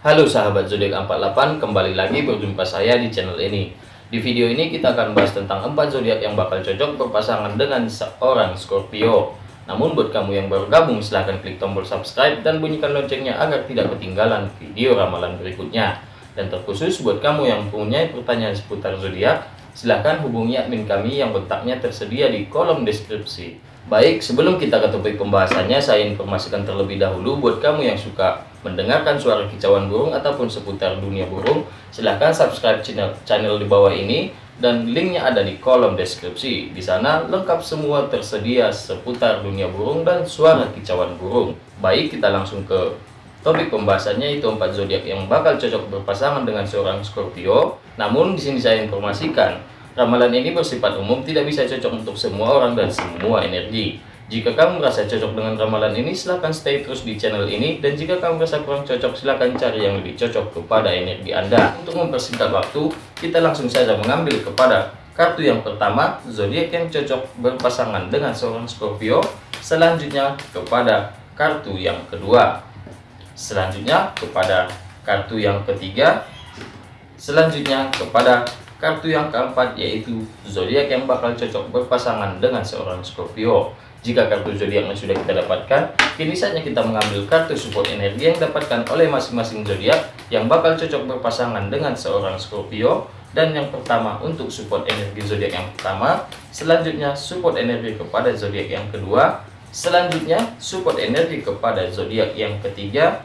Halo sahabat zodiak 48, kembali lagi berjumpa saya di channel ini. Di video ini kita akan bahas tentang 4 zodiak yang bakal cocok berpasangan dengan seorang Scorpio. Namun buat kamu yang baru gabung silahkan klik tombol subscribe dan bunyikan loncengnya agar tidak ketinggalan video ramalan berikutnya. Dan terkhusus buat kamu yang punya pertanyaan seputar zodiak, silahkan hubungi admin kami yang letaknya tersedia di kolom deskripsi. Baik, sebelum kita ke topik pembahasannya, saya informasikan terlebih dahulu buat kamu yang suka mendengarkan suara kicauan burung ataupun seputar dunia burung, silahkan subscribe channel, channel di bawah ini dan linknya ada di kolom deskripsi. Di sana lengkap semua tersedia seputar dunia burung dan suara kicauan burung. Baik, kita langsung ke topik pembahasannya itu empat zodiak yang bakal cocok berpasangan dengan seorang Scorpio. Namun di sini saya informasikan, ramalan ini bersifat umum tidak bisa cocok untuk semua orang dan semua energi. Jika kamu merasa cocok dengan ramalan ini, silahkan stay terus di channel ini. Dan jika kamu merasa kurang cocok, silahkan cari yang lebih cocok kepada energi Anda. Untuk mempersingkat waktu, kita langsung saja mengambil kepada kartu yang pertama, zodiak yang cocok berpasangan dengan seorang Scorpio. Selanjutnya kepada kartu yang kedua. Selanjutnya kepada kartu yang ketiga. Selanjutnya kepada kartu yang keempat yaitu zodiak yang bakal cocok berpasangan dengan seorang Scorpio. Jika kartu zodiaknya sudah kita dapatkan, kini saatnya kita mengambil kartu support energi yang dapatkan oleh masing-masing zodiak yang bakal cocok berpasangan dengan seorang Scorpio. Dan yang pertama untuk support energi zodiak yang pertama, selanjutnya support energi kepada zodiak yang kedua, selanjutnya support energi kepada zodiak yang ketiga,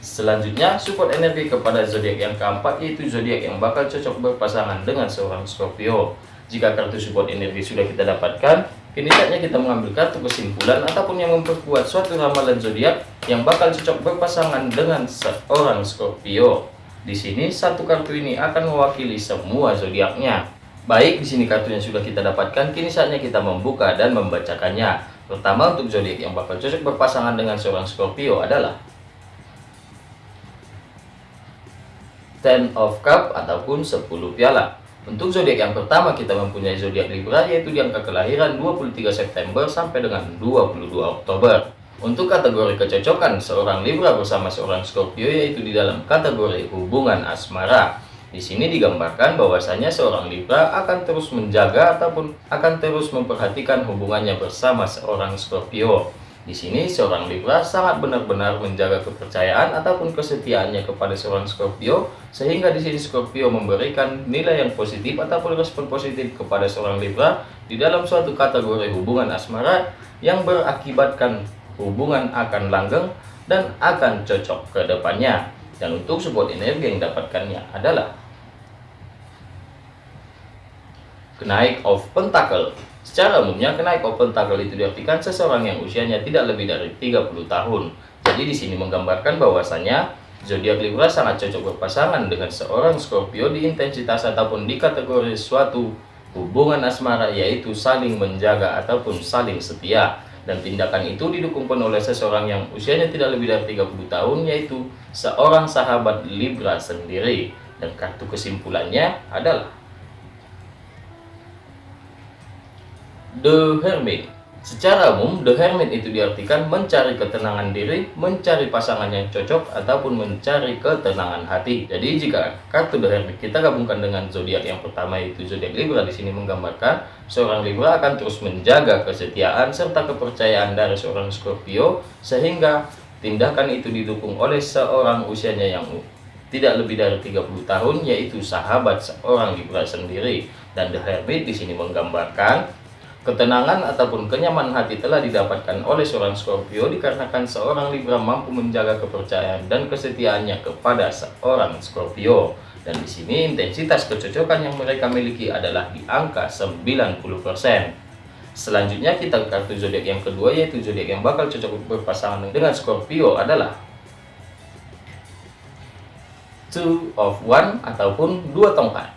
selanjutnya support energi kepada zodiak yang keempat yaitu zodiak yang bakal cocok berpasangan dengan seorang Scorpio. Jika kartu support energi sudah kita dapatkan, Kini saatnya kita mengambil kartu kesimpulan ataupun yang memperkuat suatu ramalan zodiak yang bakal cocok berpasangan dengan seorang Scorpio. Di sini satu kartu ini akan mewakili semua zodiaknya. Baik, di sini kartu yang sudah kita dapatkan, kini saatnya kita membuka dan membacakannya. Pertama untuk zodiak yang bakal cocok berpasangan dengan seorang Scorpio adalah Ten of Cup ataupun 10 piala. Untuk zodiak yang pertama kita mempunyai zodiak Libra yaitu di angka kelahiran 23 September sampai dengan 22 Oktober. Untuk kategori kecocokan seorang Libra bersama seorang Scorpio yaitu di dalam kategori hubungan asmara. Di sini digambarkan bahwasanya seorang Libra akan terus menjaga ataupun akan terus memperhatikan hubungannya bersama seorang Scorpio. Di sini seorang Libra sangat benar-benar menjaga kepercayaan ataupun kesetiaannya kepada seorang Scorpio sehingga di sini Scorpio memberikan nilai yang positif ataupun respon positif kepada seorang Libra di dalam suatu kategori hubungan asmara yang berakibatkan hubungan akan langgeng dan akan cocok ke depannya. Dan untuk support energi yang dapatkannya adalah kenaik of pentacle Secara umumnya, kenaik open itu diartikan seseorang yang usianya tidak lebih dari 30 tahun. Jadi di sini menggambarkan bahwasanya zodiak Libra sangat cocok berpasangan dengan seorang Scorpio di intensitas ataupun di kategori suatu hubungan asmara yaitu saling menjaga ataupun saling setia. Dan tindakan itu didukung penuh oleh seseorang yang usianya tidak lebih dari 30 tahun yaitu seorang sahabat Libra sendiri. Dan kartu kesimpulannya adalah The Hermit Secara umum, The Hermit itu diartikan mencari ketenangan diri, mencari pasangan yang cocok, ataupun mencari ketenangan hati. Jadi jika kartu The Hermit kita gabungkan dengan zodiak yang pertama yaitu zodiak Libra di sini menggambarkan seorang Libra akan terus menjaga kesetiaan serta kepercayaan dari seorang Scorpio sehingga tindakan itu didukung oleh seorang usianya yang tidak lebih dari 30 tahun yaitu sahabat seorang Libra sendiri. Dan The Hermit di sini menggambarkan Ketenangan ataupun kenyamanan hati telah didapatkan oleh seorang Scorpio dikarenakan seorang Libra mampu menjaga kepercayaan dan kesetiaannya kepada seorang Scorpio. Dan di sini intensitas kecocokan yang mereka miliki adalah di angka 90%. Selanjutnya kita ke kartu zodiak yang kedua yaitu zodiak yang bakal cocok berpasangan dengan Scorpio adalah Two of One ataupun dua tongkat.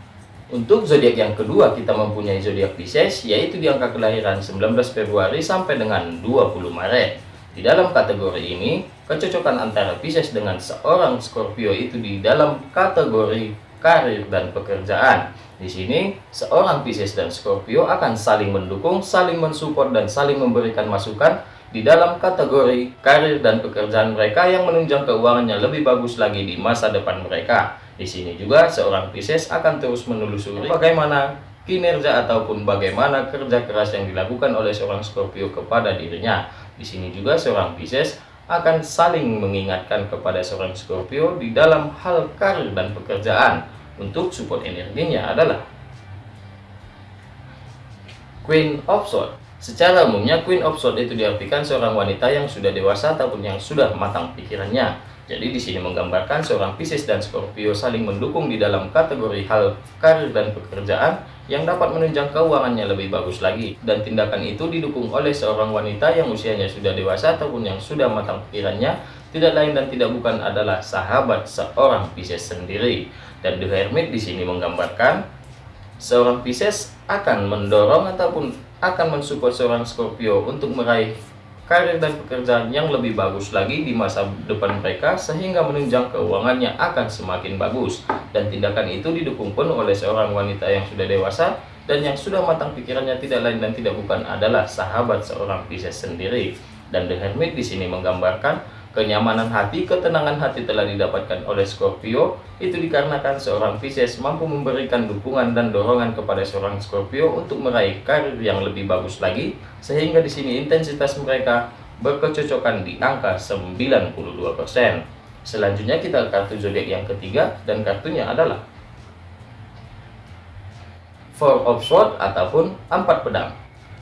Untuk zodiak yang kedua kita mempunyai zodiak Pisces yaitu di angka kelahiran 19 Februari sampai dengan 20 Maret. Di dalam kategori ini, kecocokan antara Pisces dengan seorang Scorpio itu di dalam kategori karir dan pekerjaan. Di sini, seorang Pisces dan Scorpio akan saling mendukung, saling mensupport dan saling memberikan masukan di dalam kategori karir dan pekerjaan mereka yang menunjang keuangannya lebih bagus lagi di masa depan mereka. Di sini juga seorang Pisces akan terus menelusuri bagaimana kinerja ataupun bagaimana kerja keras yang dilakukan oleh seorang Scorpio kepada dirinya. Di sini juga seorang Pisces akan saling mengingatkan kepada seorang Scorpio di dalam hal karir dan pekerjaan. Untuk support energinya adalah Queen of Swords. Secara umumnya Queen of Swords itu diartikan seorang wanita yang sudah dewasa ataupun yang sudah matang pikirannya. Jadi di sini menggambarkan seorang Pisces dan Scorpio saling mendukung di dalam kategori hal karir dan pekerjaan yang dapat menunjang keuangannya lebih bagus lagi. Dan tindakan itu didukung oleh seorang wanita yang usianya sudah dewasa ataupun yang sudah matang pikirannya, tidak lain dan tidak bukan adalah sahabat seorang Pisces sendiri. Dan The Hermit di sini menggambarkan seorang Pisces akan mendorong ataupun akan mensupport seorang Scorpio untuk meraih karir dan pekerjaan yang lebih bagus lagi di masa depan mereka sehingga menunjang keuangannya akan semakin bagus. Dan tindakan itu didukung penuh oleh seorang wanita yang sudah dewasa dan yang sudah matang pikirannya tidak lain dan tidak bukan adalah sahabat seorang Pisces sendiri. Dan The Hermit di sini menggambarkan Kenyamanan hati, ketenangan hati telah didapatkan oleh Scorpio itu dikarenakan seorang Pisces mampu memberikan dukungan dan dorongan kepada seorang Scorpio untuk meraih karir yang lebih bagus lagi sehingga di sini intensitas mereka berkecocokan di angka 92%. Selanjutnya kita kartu zodiak yang ketiga dan kartunya adalah Four of Swords ataupun empat pedang.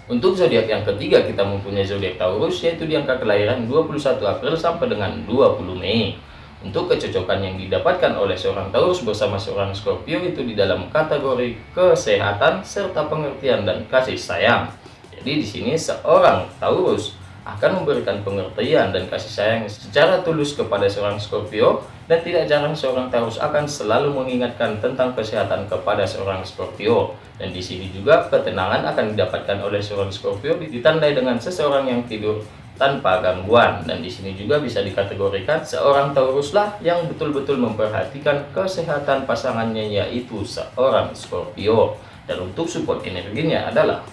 Untuk zodiak yang ketiga kita mempunyai zodiak Taurus yaitu di angka kelahiran 21 April sampai dengan 20 Mei. Untuk kecocokan yang didapatkan oleh seorang Taurus bersama seorang Scorpio itu di dalam kategori kesehatan serta pengertian dan kasih sayang. Jadi di sini seorang Taurus akan memberikan pengertian dan kasih sayang secara tulus kepada seorang Scorpio dan tidak jarang seorang Taurus akan selalu mengingatkan tentang kesehatan kepada seorang Scorpio. Dan di sini juga ketenangan akan didapatkan oleh seorang Scorpio ditandai dengan seseorang yang tidur tanpa gangguan. Dan di sini juga bisa dikategorikan seorang Taurus lah yang betul-betul memperhatikan kesehatan pasangannya yaitu seorang Scorpio. Dan untuk support energinya adalah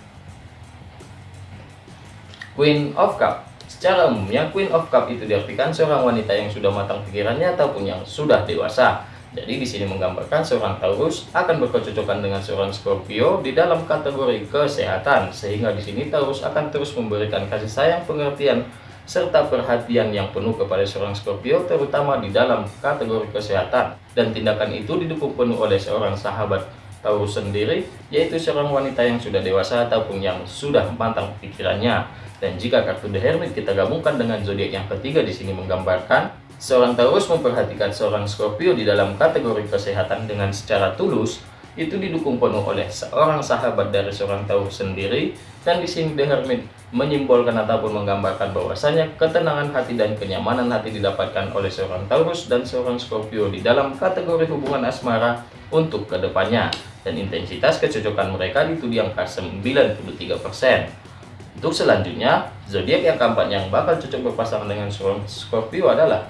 Queen of Cup. Secara umumnya Queen of Cup itu diartikan seorang wanita yang sudah matang pikirannya ataupun yang sudah dewasa. Jadi di sini menggambarkan seorang Taurus akan berkecocokan dengan seorang Scorpio di dalam kategori kesehatan sehingga di sini Taurus akan terus memberikan kasih sayang, pengertian serta perhatian yang penuh kepada seorang Scorpio terutama di dalam kategori kesehatan. Dan tindakan itu didukung penuh oleh seorang sahabat Taurus sendiri yaitu seorang wanita yang sudah dewasa ataupun yang sudah matang pikirannya dan jika kartu The Hermit kita gabungkan dengan zodiak yang ketiga di sini menggambarkan seorang Taurus memperhatikan seorang Scorpio di dalam kategori kesehatan dengan secara tulus itu didukung penuh oleh seorang sahabat dari seorang Taurus sendiri dan di sini The Hermit menyimbolkan ataupun menggambarkan bahwasanya ketenangan hati dan kenyamanan hati didapatkan oleh seorang Taurus dan seorang Scorpio di dalam kategori hubungan asmara untuk ke depannya dan intensitas kecocokan mereka itu di angka 93%. Untuk selanjutnya, zodiak yang keempat yang bakal cocok berpasangan dengan Scorpio adalah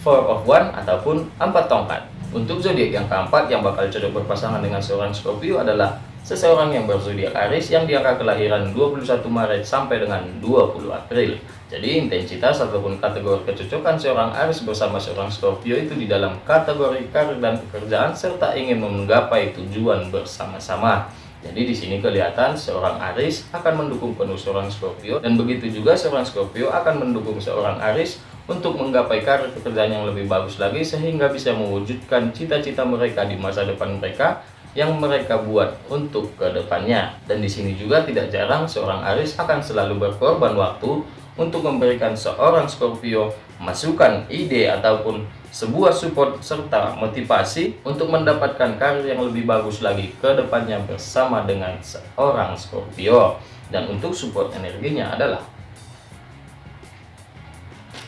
Four of One ataupun empat tongkat. Untuk zodiak yang keempat yang bakal cocok berpasangan dengan seorang Scorpio adalah seseorang yang berzodiak Aries yang diangka kelahiran 21 Maret sampai dengan 20 April. Jadi intensitas ataupun kategori kecocokan seorang Aries bersama seorang Scorpio itu di dalam kategori karir dan pekerjaan serta ingin menggapai tujuan bersama-sama. Jadi di sini kelihatan seorang Aris akan mendukung penuh seorang Scorpio dan begitu juga seorang Scorpio akan mendukung seorang Aris untuk menggapai karir pekerjaan yang lebih bagus lagi sehingga bisa mewujudkan cita-cita mereka di masa depan mereka yang mereka buat untuk ke depannya. Dan di sini juga tidak jarang seorang Aris akan selalu berkorban waktu untuk memberikan seorang Scorpio masukan ide ataupun sebuah support serta motivasi untuk mendapatkan karir yang lebih bagus lagi ke depannya bersama dengan seorang Scorpio. Dan untuk support energinya adalah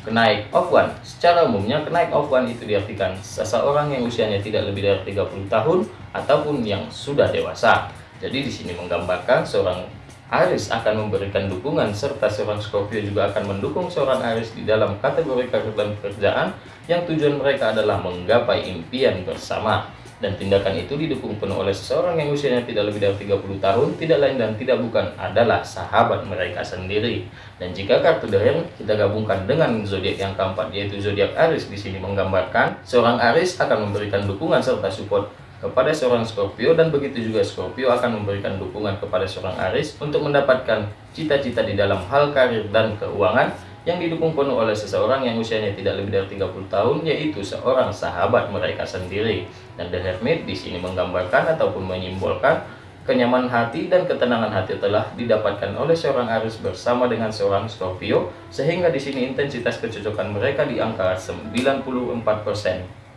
kenaik of one. Secara umumnya kenaik of one itu diartikan seseorang yang usianya tidak lebih dari 30 tahun ataupun yang sudah dewasa. Jadi di sini menggambarkan seorang Aris akan memberikan dukungan serta seorang Scorpio juga akan mendukung seorang Aris di dalam kategori karir dan pekerjaan yang tujuan mereka adalah menggapai impian bersama. Dan tindakan itu didukung penuh oleh seseorang yang usianya tidak lebih dari 30 tahun, tidak lain dan tidak bukan adalah sahabat mereka sendiri. Dan jika kartu The kita gabungkan dengan zodiak yang keempat yaitu zodiak Aries di sini menggambarkan seorang Aries akan memberikan dukungan serta support kepada seorang Scorpio dan begitu juga Scorpio akan memberikan dukungan kepada seorang Aries untuk mendapatkan cita-cita di dalam hal karir dan keuangan yang didukung penuh oleh seseorang yang usianya tidak lebih dari 30 tahun yaitu seorang sahabat mereka sendiri. Dan The Hermit di sini menggambarkan ataupun menyimbolkan kenyamanan hati dan ketenangan hati telah didapatkan oleh seorang Aries bersama dengan seorang Scorpio sehingga di sini intensitas kecocokan mereka di angka 94%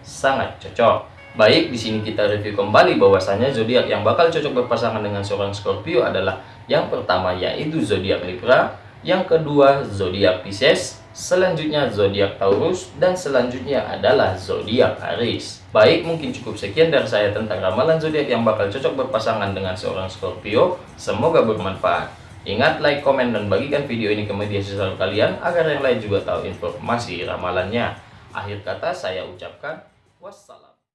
sangat cocok Baik, di sini kita review kembali bahwasanya zodiak yang bakal cocok berpasangan dengan seorang Scorpio adalah yang pertama yaitu zodiak Libra, yang kedua zodiak Pisces, selanjutnya zodiak Taurus dan selanjutnya adalah zodiak Aries. Baik, mungkin cukup sekian dari saya tentang ramalan zodiak yang bakal cocok berpasangan dengan seorang Scorpio. Semoga bermanfaat. Ingat like, komen, dan bagikan video ini ke media sosial kalian agar yang lain juga tahu informasi ramalannya. Akhir kata saya ucapkan wassalam.